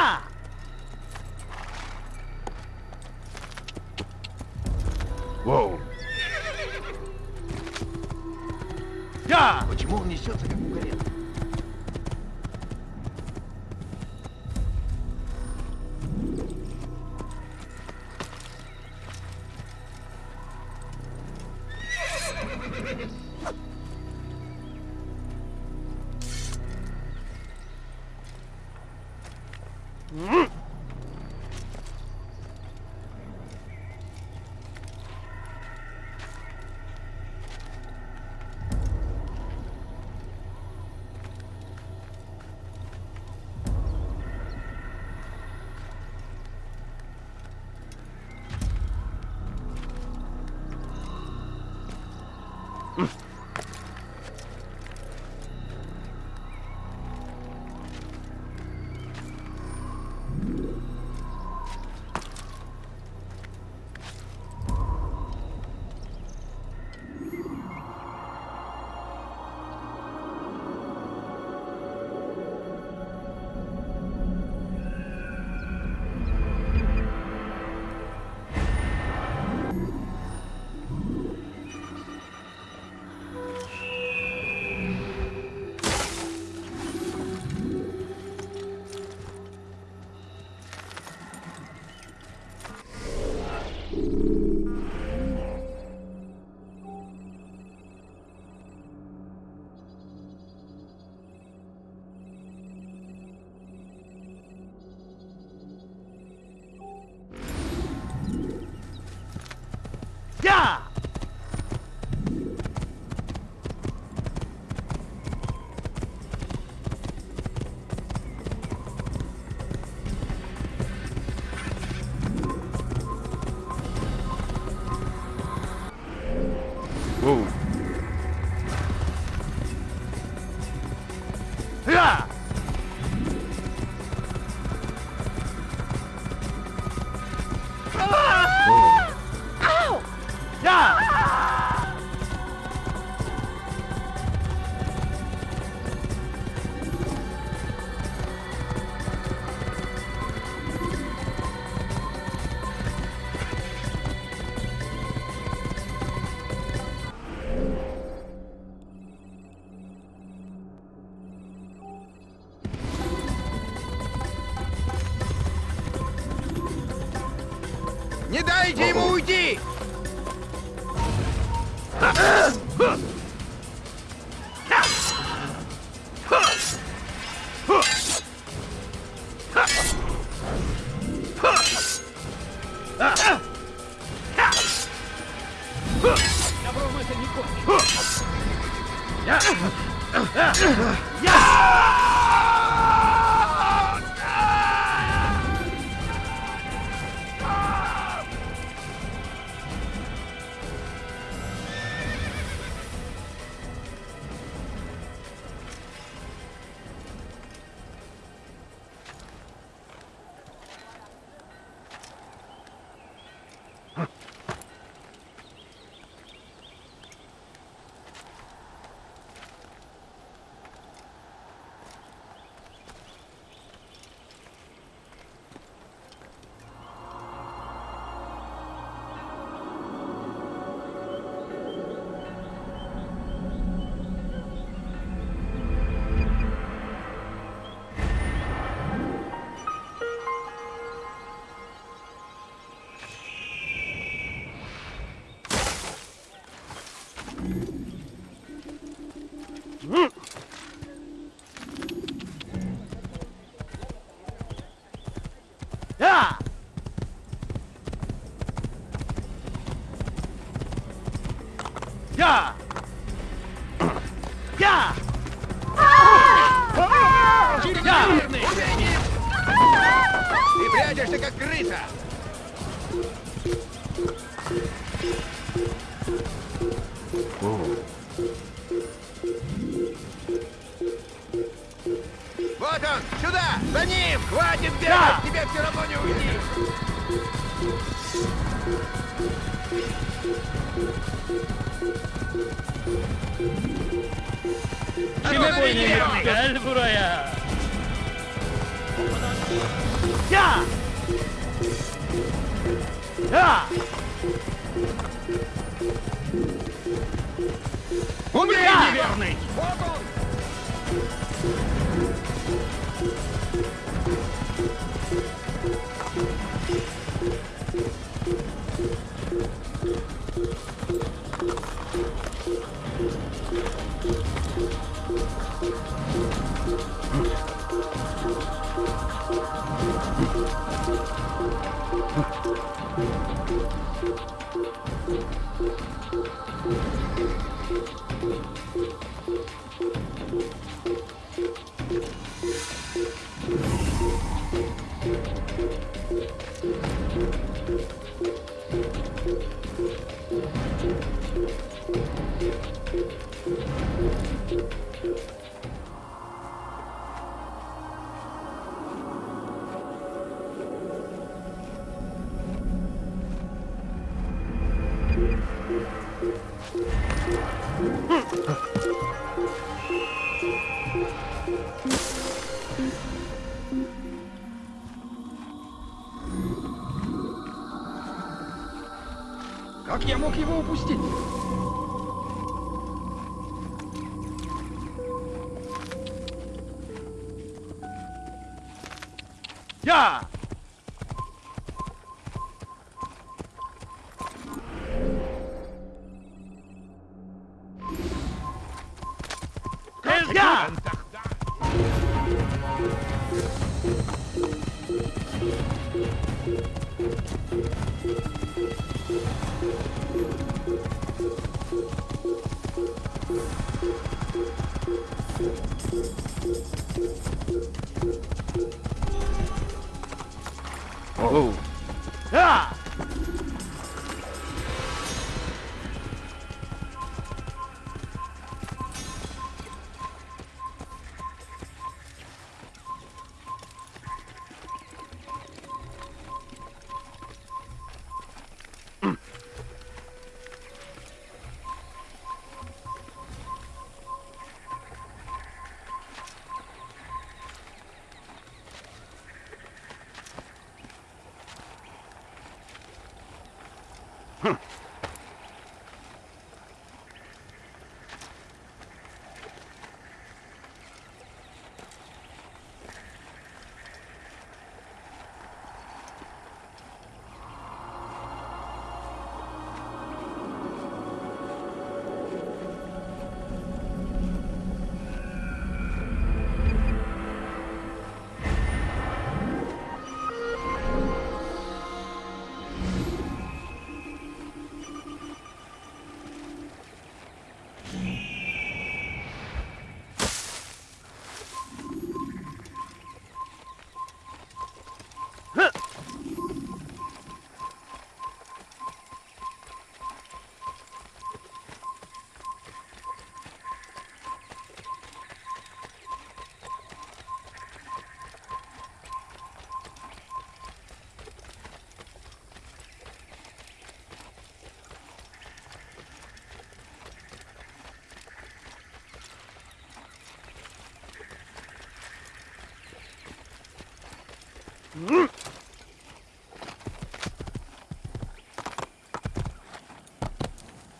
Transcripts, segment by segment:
Сюда! Воу! Я! Почему он несется как мугалет? Не дайте ему уйти!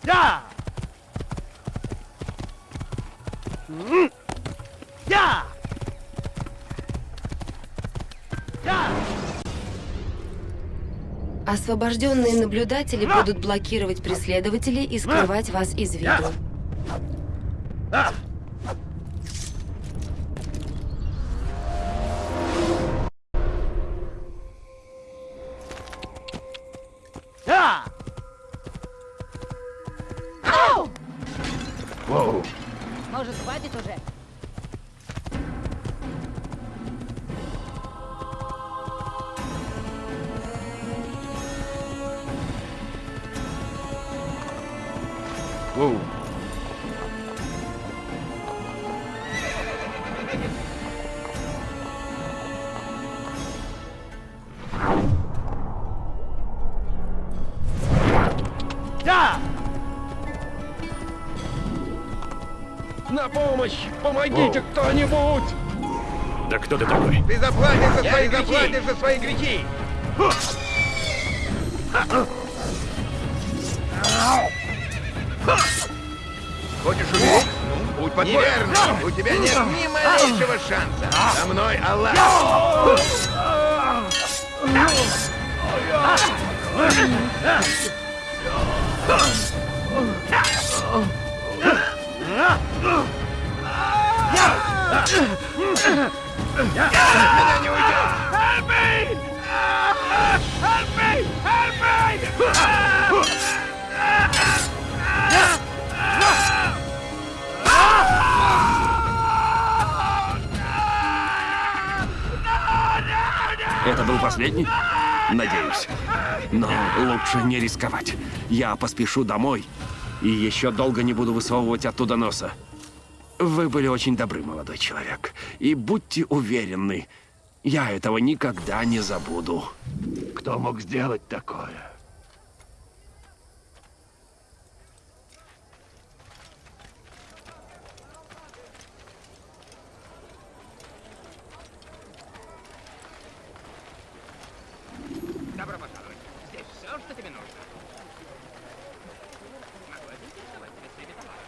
Я! Я! Освобожденные наблюдатели будут блокировать преследователей и скрывать вас из виду. Может, хватит уже? Воу. Помогите кто-нибудь! Да кто ты такой? Ты заплатишь за свои, грехи. заплатишь за свои грехи! Хочешь умереть? Будь по-твоему. У тебя нет ни малейшего шанса. Со мной Аллах. Меня не уйдет. Это был последний? Надеюсь. Но лучше не рисковать. Я поспешу домой и еще долго не буду высовывать оттуда носа. Вы были очень добры, молодой человек. И будьте уверены, я этого никогда не забуду. Кто мог сделать такое? Добро пожаловать. Здесь все, что тебе нужно. Могу я заинтересовать тебя среди товаров?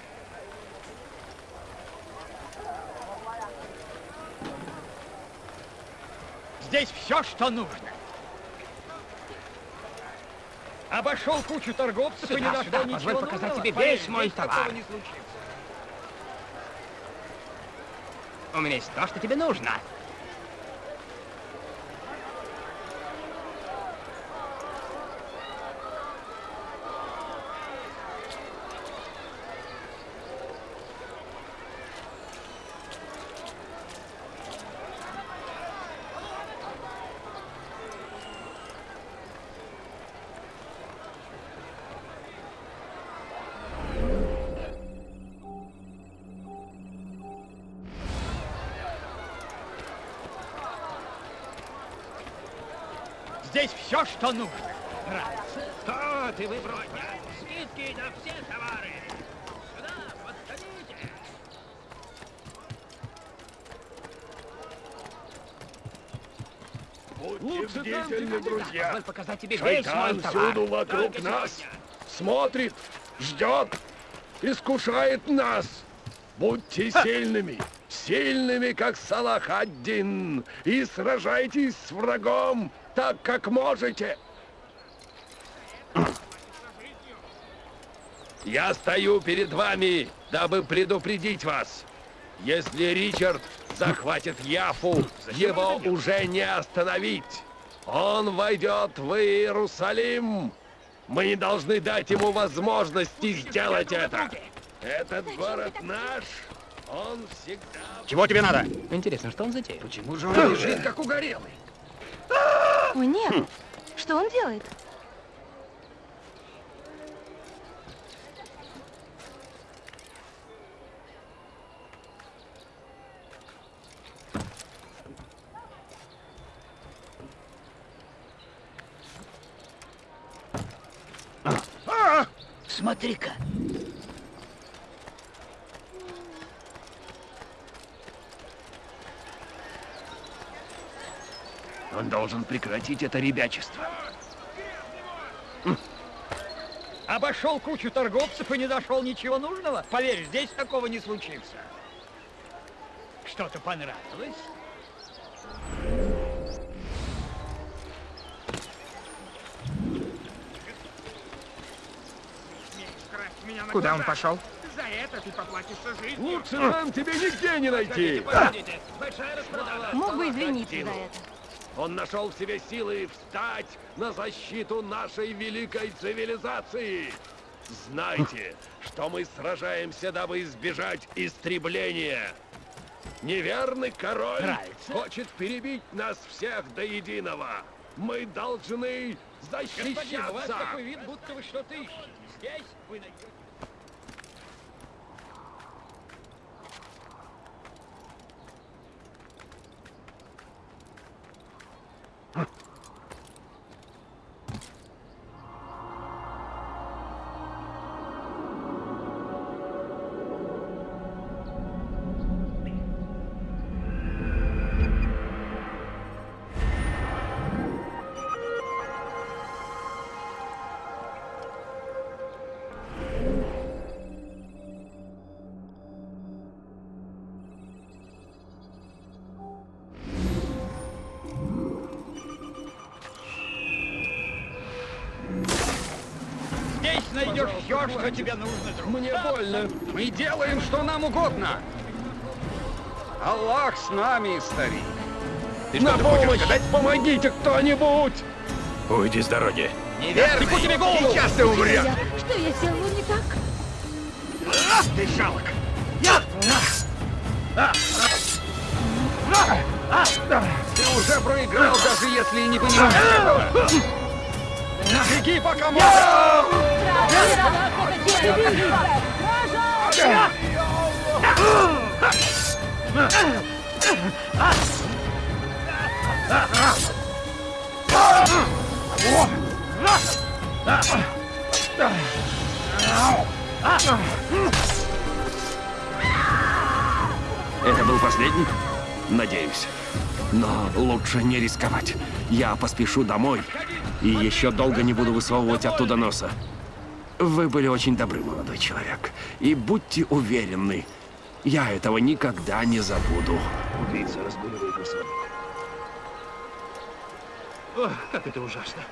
Здесь все, что нужно. Обошел кучу торговцев и не Сюда, нашел сюда, ничего позволь показать нужного. тебе Поверь, весь мой товар. не случится. У меня есть то, что тебе нужно. Здесь все, что нужно. Нравится. Что ты выбрал? Скидки на все товары. Сюда, подходите. Будьте бдительны, друзья. Позволь показать тебе весь Шайтан мой товар. всюду вокруг Только нас. сегодня. Смотрит, ждет, искушает нас. Будьте сильными, сильными, как Салах один, и сражайтесь с врагом так, как можете. Я стою перед вами, дабы предупредить вас. Если Ричард захватит Яфу, его уже не остановить. Он войдет в Иерусалим. Мы не должны дать ему возможности сделать это. Этот город наш. Он всегда... Чего тебе надо? Интересно, что он затеял? Почему же он лежит, как угорелый? О, нет. Что он делает? Смотри-ка. Должен прекратить это ребячество. Обошел кучу торговцев и не нашел ничего нужного. Поверь, здесь такого не случится. Что-то понравилось? Куда он пошел? За это ты поплатишься жизнью. Лучше нам тебе нигде не найти. Мог бы извиниться за это. Он нашел в себе силы встать на защиту нашей великой цивилизации. Знайте, что мы сражаемся, дабы избежать истребления. Неверный король Нравится? хочет перебить нас всех до единого. Мы должны Господин, у вас защищаться. такой вид, будто вы что-то ищете. Здесь вы найдете... найдешь все, что тебе нужно, друг. Мне больно. Мы делаем, что нам угодно. Аллах с нами, старик. Ты На что-то хочешь помощь! сказать? Помогите кто-нибудь! Уйди с дороги. Неверный! Сейчас ты умрешь! Что я сделала не так? Ты жалок. Ты уже проиграл, даже если и не понимаешь этого. Беги, пока можно. Это был последний? Надеюсь. Но лучше не рисковать. Я поспешу домой и еще долго не буду высовывать оттуда носа. Вы были очень добры, молодой человек. И будьте уверены, я этого никогда не забуду. Убийца разгуливает на свободе. Ох, как это ужасно.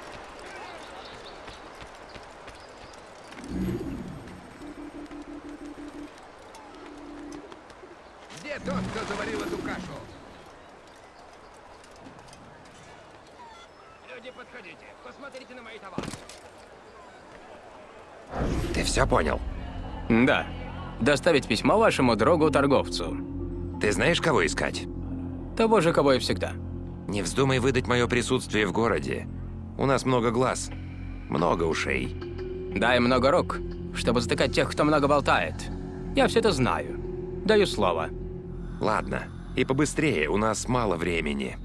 Где тот, кто заварил эту кашу? Люди, подходите. Посмотрите на мои товары. Ты все понял? Да. Доставить письмо вашему другу-торговцу. Ты знаешь, кого искать? Того же, кого и всегда. Не вздумай выдать мое присутствие в городе. У нас много глаз, много ушей. Дай много рук, чтобы затыкать тех, кто много болтает. Я все это знаю. Даю слово. Ладно, и побыстрее, у нас мало времени.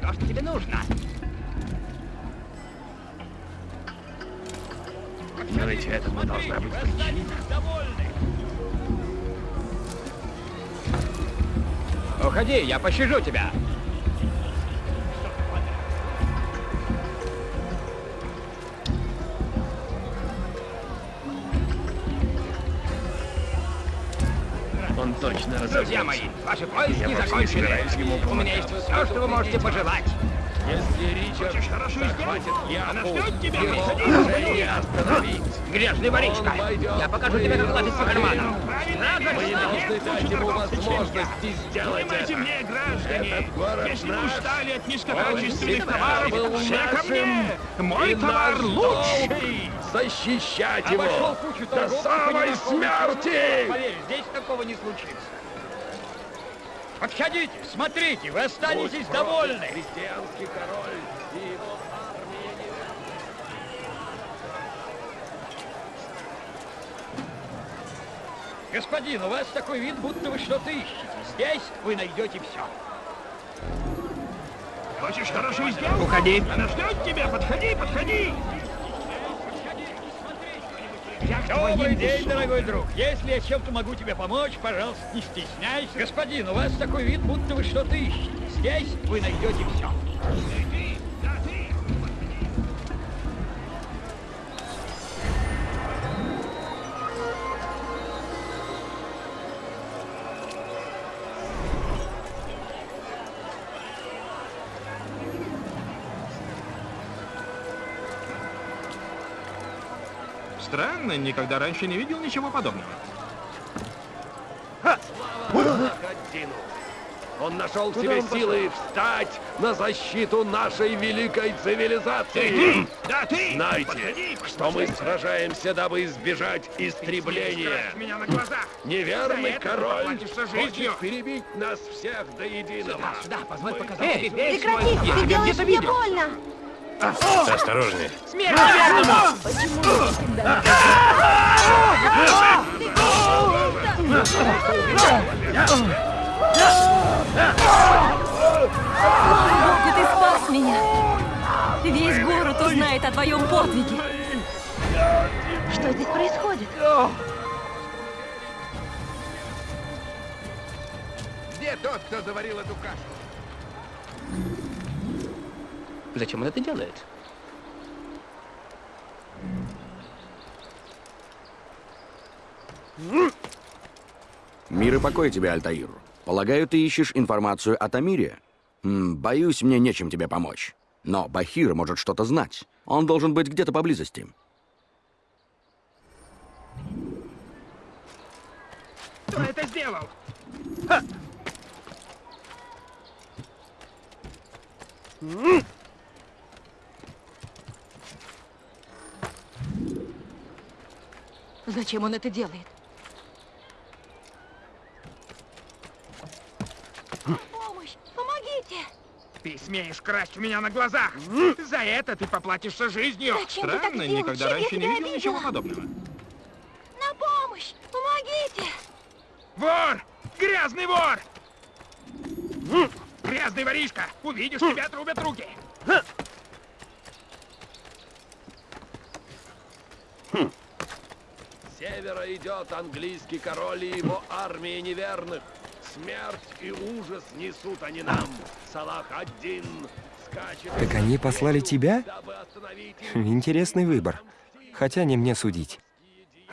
То, что тебе нужно. Но ведь этому должна быть причина. Уходи, я пощажу тебя. Друзья мои, ваши поиски Я закончены. У меня есть все, что вы можете пожелать. Если Ричард захватит Яфу, тебя, его выходи, уже не остановить. Грязный воришка. Я покажу тебе, как лазить по карманам. Мы должны дать ему возможности сделать это. мне, граждане, если вы устали от низкокачественных товаров, все ко мне! Мой товар лучший! защищать его до самой смерти! Поверь, здесь такого не случится. Подходите, смотрите, вы останетесь Будь довольны. Христианский король и его армия неверных. Господин, у вас такой вид, будто вы что-то ищете. Здесь вы найдете все. Хочешь хорошую сделку? Уходи. Она ждет тебя, подходи, подходи! Добрый день, дорогой друг. Если я чем-то могу тебе помочь, пожалуйста, не стесняйся. Господин, у вас такой вид, будто вы что-то ищете. Здесь вы найдете все. Никогда раньше не видел ничего подобного. Он нашел в себе силы встать на защиту нашей великой цивилизации. Да ты! Знайте, что мы сражаемся, дабы избежать истребления. меня на глазах. Неверный За это король хочет перебить нас всех до единого. Да, позволь показать весь Прекрати, ты делаешь мне больно. Осторожнее. Богу, ты спас меня. Весь город узнает о твоем подвиге. Что здесь происходит? Где тот, кто заварил эту кашу? Зачем он это делает? Мир и покой тебе, Альтаир. Полагаю, ты ищешь информацию о Тамире? М -м, боюсь, мне нечем тебе помочь. Но Бахир может что-то знать. Он должен быть где-то поблизости. Кто это сделал? Ха! Зачем он это делает? Помощь! Помогите! Ты смеешь красть у меня на глазах! За это ты поплатишься жизнью! Зачем ты так Странно, никогда раньше не видел ничего подобного. На помощь! Помогите! Вор! Грязный вор! Грязный воришка! Увидишь, тебя отрубят руки! С севера идет английский король и его армия неверных. Смерть и ужас несут они нам. Салах один скачет... Так они послали тебя? Интересный выбор. Хотя не мне судить.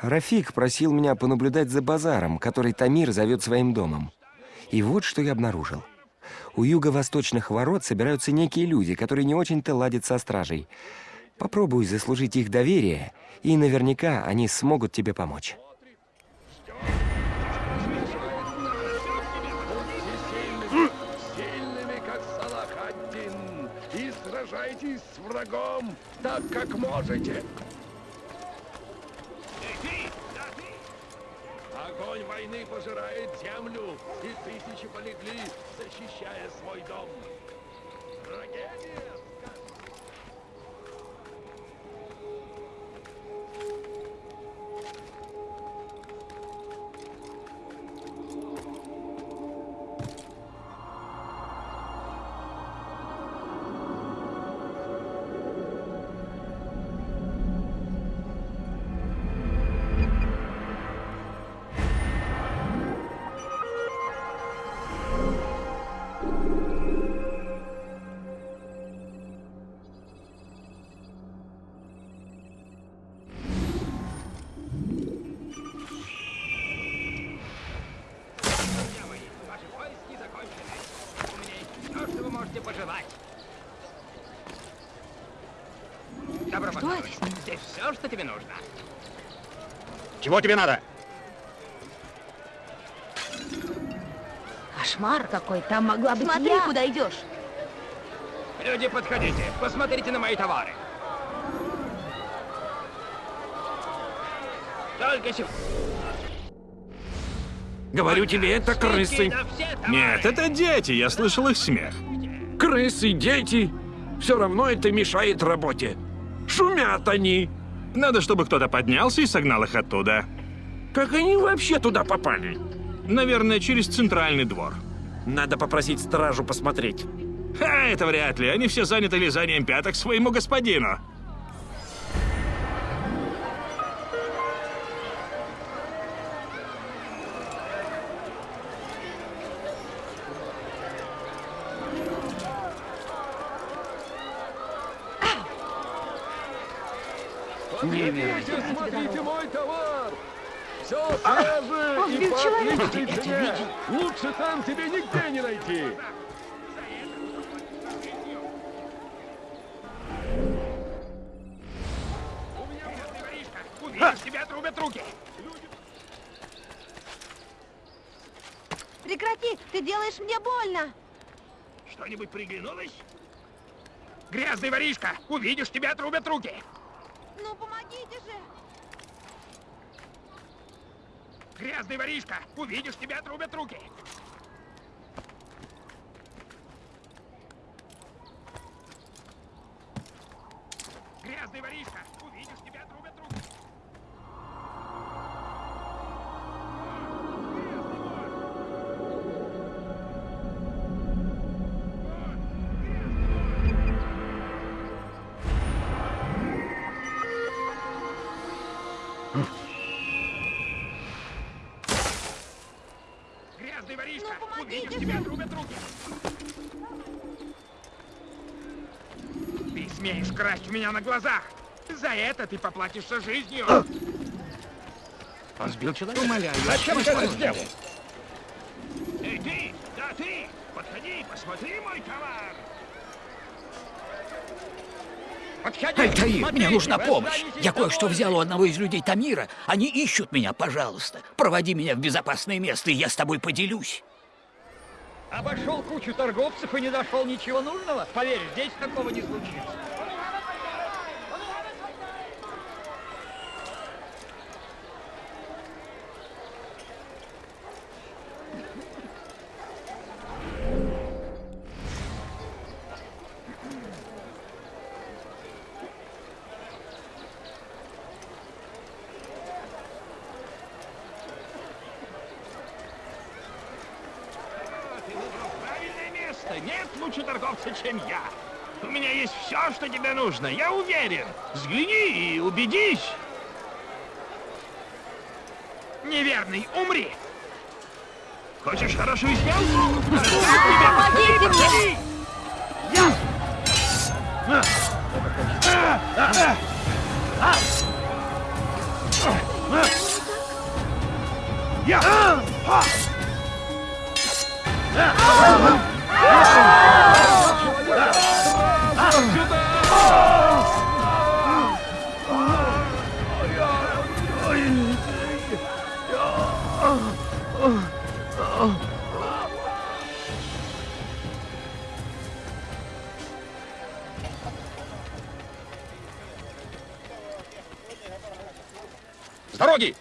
Рафик просил меня понаблюдать за базаром, который Тамир зовет своим домом. И вот что я обнаружил. У юго-восточных ворот собираются некие люди, которые не очень-то ладят со стражей. Попробуй заслужить их доверие, и наверняка они смогут тебе помочь. Сражайтесь с врагом так, как можете. Огонь войны пожирает землю, и тысячи полегли, защищая свой дом. Трагедия! Тебе нужно. Чего тебе надо? Кошмар какой, там могла быть Смотри, я. куда идешь! Люди, подходите. Посмотрите на мои товары. Только сегодня. Говорю тебе, это крысы. Нет, это дети, я слышал их смех. Крысы, дети. Все равно это мешает работе. Шумят они. Надо, чтобы кто-то поднялся и согнал их оттуда. Как они вообще туда попали? Наверное, через центральный двор. Надо попросить стражу посмотреть. Ха, это вряд ли. Они все заняты лизанием пяток своему господину. Делаешь мне больно! Что-нибудь приглянулось? Грязный воришка! Увидишь, тебя отрубят руки! Ну, помогите же! Грязный воришка! Увидишь, тебя отрубят руки! Ты смеешь красть у меня на глазах! За это ты поплатишься жизнью! Он сбил человека. Умоляю. Зачем ты это сделал? Эй, ты! Да, ты! Подходи, посмотри мой товар! Подходи, Альтаир, мне смотрите, нужна помощь. Я кое-что взял у одного из людей Тамира. Они ищут меня, пожалуйста. Проводи меня в безопасное место, и я с тобой поделюсь. Обошел кучу торговцев и не нашел ничего нужного? Поверь, здесь такого не случится. Ты выбрал правильное место. Нет лучше торговца, чем я. У меня есть все, что тебе нужно. Я уверен. Взгляни и убедись. Неверный, умри. Хочешь хорошую сделку? Помогите мне! С дороги!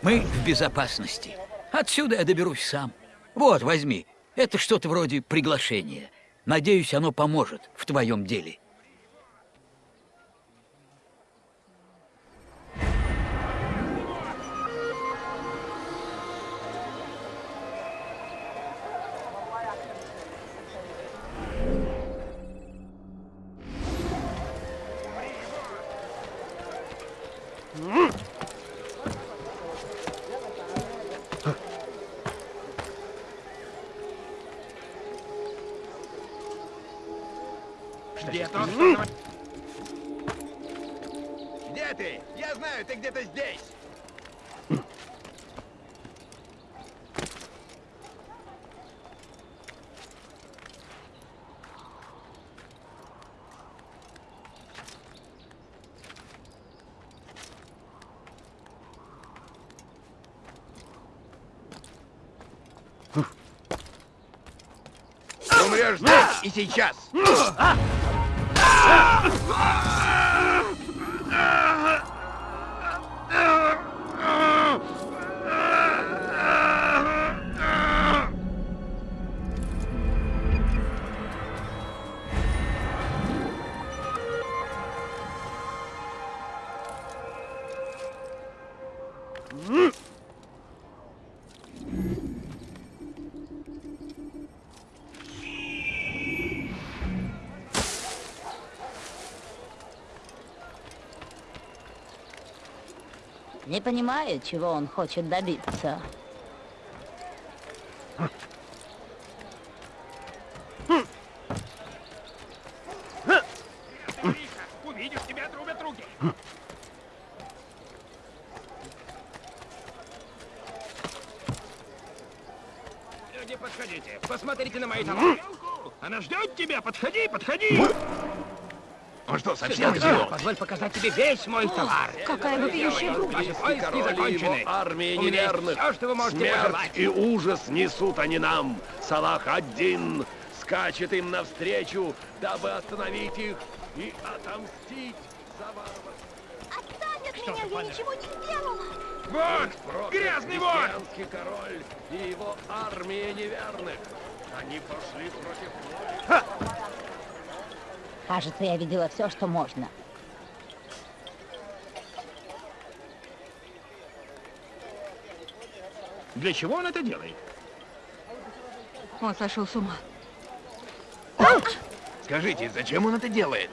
Мы в безопасности. Отсюда я доберусь сам. Вот, возьми. Это что-то вроде приглашения. Надеюсь, оно поможет в твоем деле. Здесь и сейчас. Не понимаю, чего он хочет добиться. Увидишь, тебя отрубят руки. Люди, подходите. Посмотрите на мои товары. Она ждет тебя. Подходи, подходи. Что, совсем идиот? Позволь показать тебе весь мой товар. Какая вопиющая Ваши глупость. поиски король и закончены. есть неверных. всё, что вы можете Смерть пожелать. и ужас несут они нам. Салах один скачет им навстречу, дабы остановить их и отомстить за варварство. Отстань от меня, я ничего не сделала. Вот, грязный вор. король и его армия неверных. Они пошли против воли. Кажется, я видела все, что можно. Для чего он это делает? Он сошел с ума. Скажите, зачем он это делает?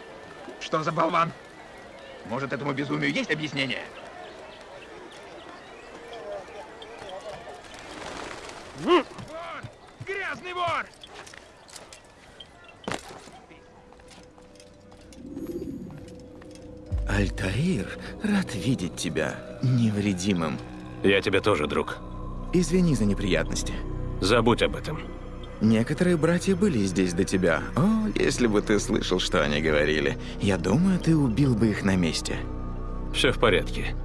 Что за болван? Может, этому безумию есть объяснение? Альтаир, рад видеть тебя невредимым. Я тебе тоже, друг. Извини за неприятности. Забудь об этом. Некоторые братья были здесь до тебя. О, если бы ты слышал, что они говорили. Я думаю, ты убил бы их на месте. Все в порядке.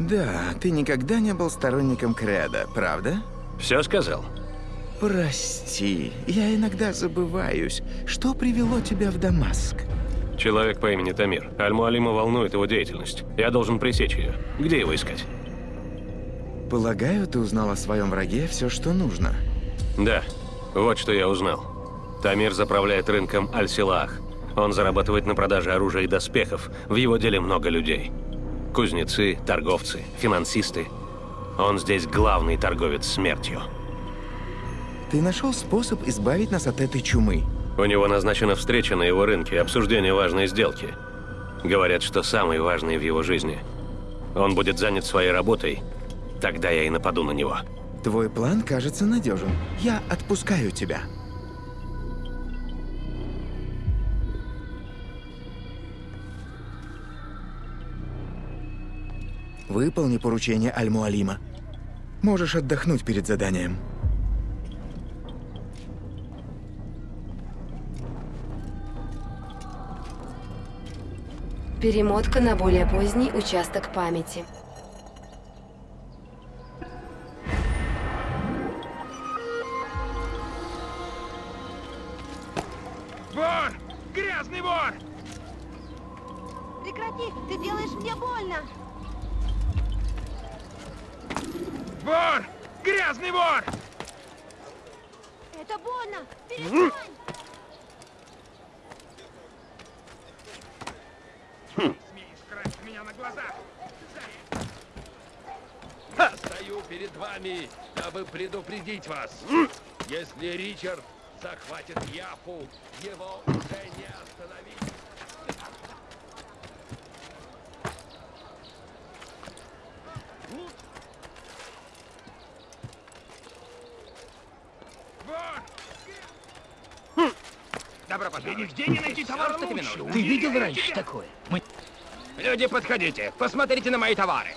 Да, ты никогда не был сторонником Креда, правда? Все сказал? Прости, я иногда забываюсь. Что привело тебя в Дамаск? Человек по имени Тамир. Аль-Муалима волнует его деятельность. Я должен пресечь ее. Где его искать? Полагаю, ты узнал о своем враге все, что нужно. Да, вот что я узнал. Тамир заправляет рынком Аль-Силах. Он зарабатывает на продаже оружия и доспехов. В его деле много людей. Кузнецы, торговцы, финансисты. Он здесь главный торговец смертью. Ты нашел способ избавить нас от этой чумы. У него назначена встреча на его рынке, обсуждение важной сделки. Говорят, что самой важной в его жизни. Он будет занят своей работой, тогда я и нападу на него. Твой план кажется надежен. Я отпускаю тебя. Выполни поручение Аль-Муалима. Можешь отдохнуть перед заданием. Перемотка на более поздний участок памяти. Вор! Грязный вор! Прекрати, ты делаешь мне больно. Вор! Грязный вор! Это больно. Перестань. Глазах. Стою перед вами, дабы предупредить вас. Если Ричард захватит Яфу, его уже не остановить. Добро пожаловать. нигде не найти товар? Ты видел раньше такое? Мы... Люди, подходите. Посмотрите на мои товары.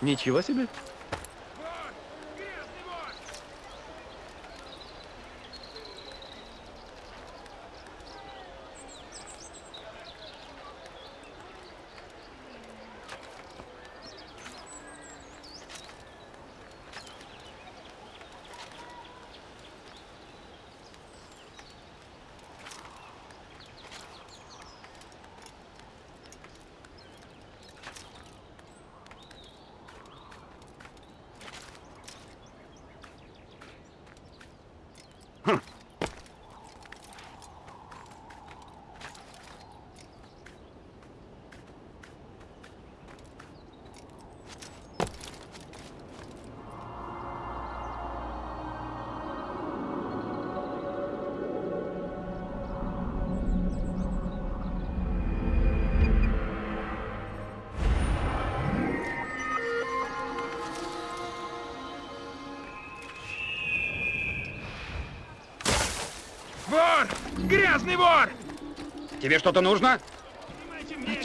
Ничего себе. Грязный вор! Тебе что-то нужно?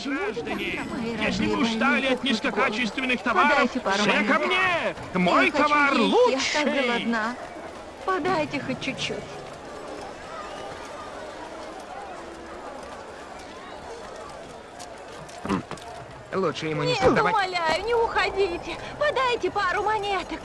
Граждане, если вы устали от низкокачественных товаров, все ко мне! Мой Я товар есть, Я так лучший! голодна. Подайте хоть чуть-чуть. Лучше ему не Нет, умоляю, не уходите. Подайте пару монеток.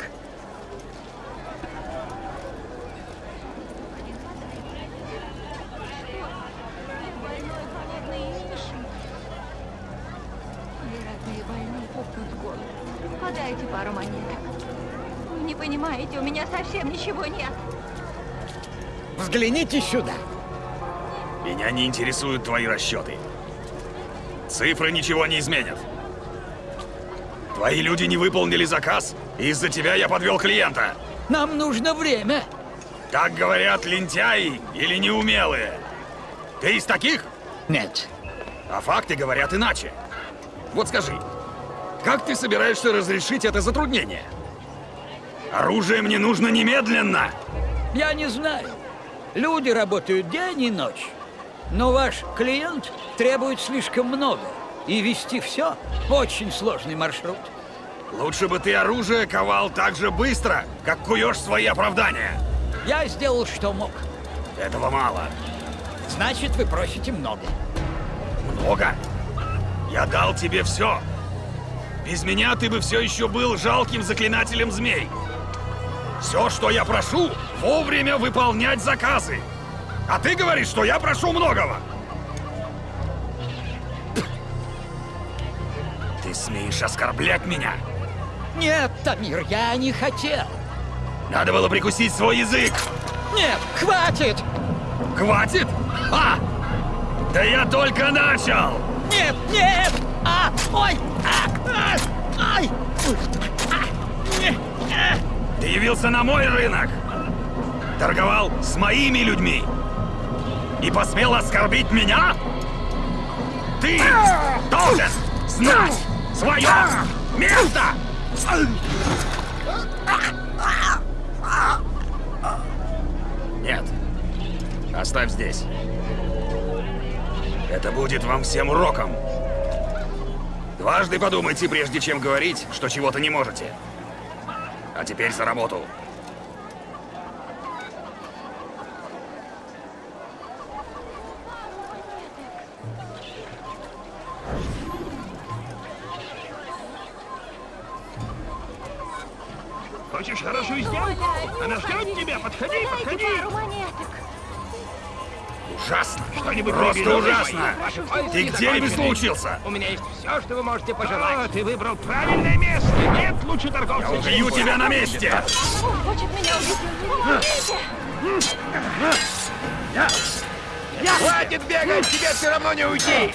Вероятно, больные пухнут голову. Подайте пару монеток. Вы не понимаете, у меня совсем ничего нет. Взгляните сюда. Меня не интересуют твои расчеты. Цифры ничего не изменят. Твои люди не выполнили заказ, и из-за тебя я подвел клиента. Нам нужно время. Так говорят лентяи или неумелые. Ты из таких? Нет. А факты говорят иначе. Вот скажи, как ты собираешься разрешить это затруднение? Оружие мне нужно немедленно! Я не знаю. Люди работают день и ночь. Но ваш клиент требует слишком много. и вести все. Очень сложный маршрут. Лучше бы ты оружие ковал так же быстро, как куешь свои оправдания. Я сделал, что мог. Этого мало. Значит, вы просите много. Много? Я дал тебе все. Без меня ты бы все еще был жалким заклинателем змей. Все, что я прошу, вовремя выполнять заказы. А ты говоришь, что я прошу многого. Ты смеешь оскорблять меня? Нет, Тамир, я не хотел. Надо было прикусить свой язык. Нет, хватит! Хватит? А! Да я только начал! Нет, нет! А! Ой! А! А! Ай! Ты явился на мой рынок! Торговал с моими людьми! И посмел оскорбить меня? Ты должен знать свое место! Нет. Оставь здесь. Это будет вам всем уроком. Дважды подумайте, прежде чем говорить, что чего-то не можете. А теперь за работу. Хочешь хорошую сделку? Она ждет тебя. Подходи, подходи. Ужасно! Что-нибудь Просто ужасно! Ты где ремесло учился? У меня есть все, что вы можете пожелать. А, ты выбрал правильное место. Нет лучше торговца, Я убью тебя на месте! Он хочет меня убить. Помогите! Хватит бегать, тебе все равно не уйти!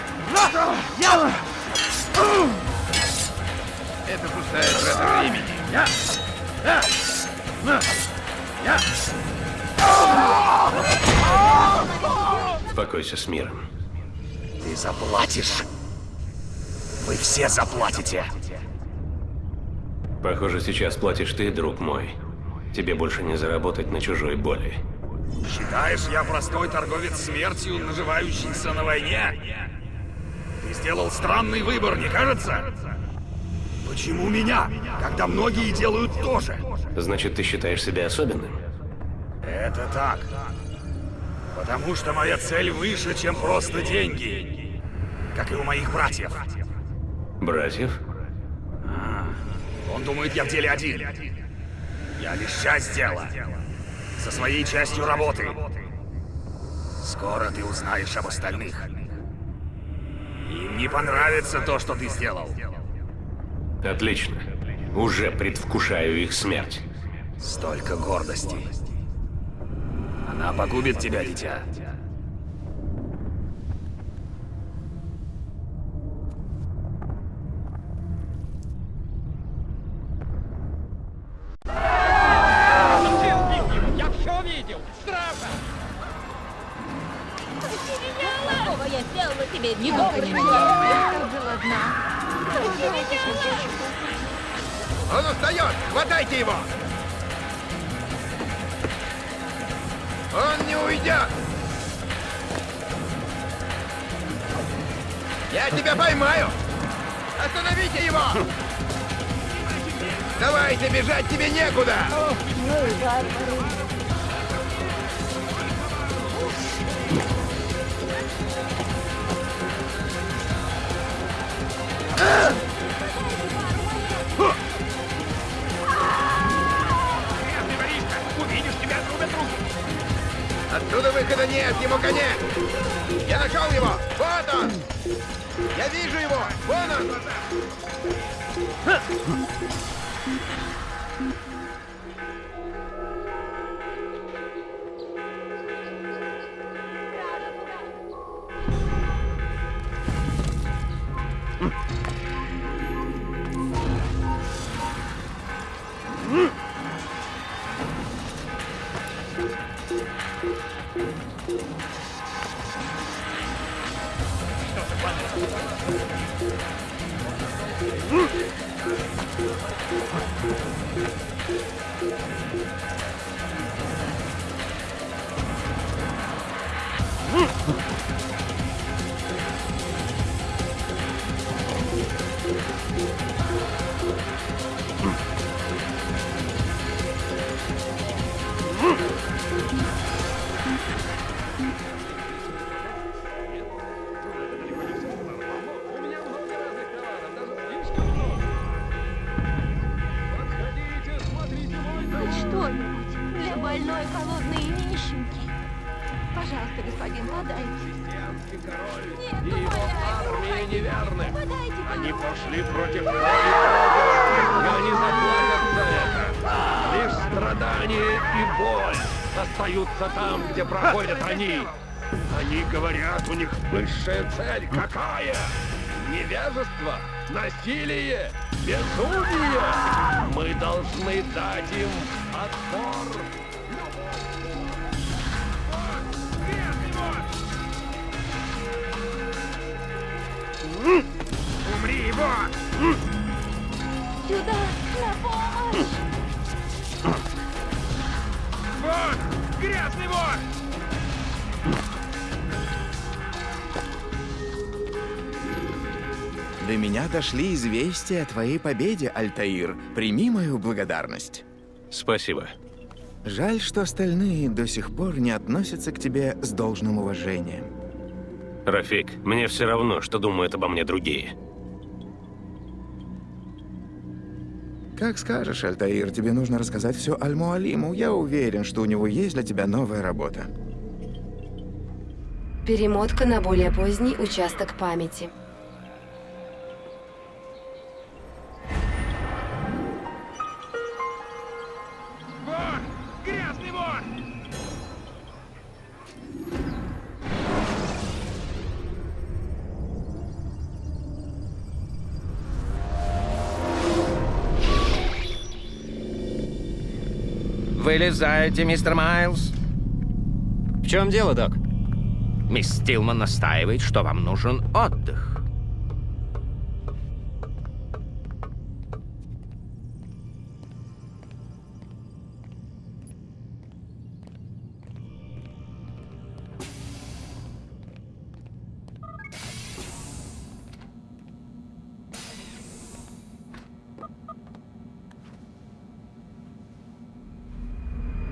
Это пустая трата времени. Успокойся с миром. Ты заплатишь! Вы все заплатите! Похоже, сейчас платишь ты, друг мой. Тебе больше не заработать на чужой боли. Считаешь, я простой торговец смертью, наживающийся на войне? Ты сделал странный выбор, не кажется? Почему меня, когда многие делают то же? Значит, ты считаешь себя особенным? Это так. Потому что моя цель выше, чем просто деньги. Как и у моих братьев. Братьев? Он думает, я в деле один. Я лишь часть дела. Со своей частью работы. Скоро ты узнаешь об остальных. Им не понравится то, что ты сделал. Отлично. Уже предвкушаю их смерть. Столько гордости. Она погубит тебя, дитя. Устает! Хватайте его! Он не уйдет! Я тебя поймаю! Остановите его! Давайте, бежать тебе некуда! Грязный Отрубят руки. Оттуда выхода нет, ему конец! Я нашел его! Вот он! Я вижу его! Вон он! Mm. Меня дошли известия о твоей победе, Альтаир. Прими мою благодарность. Спасибо. Жаль, что остальные до сих пор не относятся к тебе с должным уважением. Рафик, мне все равно, что думают обо мне другие. Как скажешь, Альтаир, тебе нужно рассказать все Аль-Муалиму. Я уверен, что у него есть для тебя новая работа. Перемотка на более поздний участок памяти. Вылезайте, мистер Майлз. В чем дело, док? Мисс Стилман настаивает, что вам нужен отдых.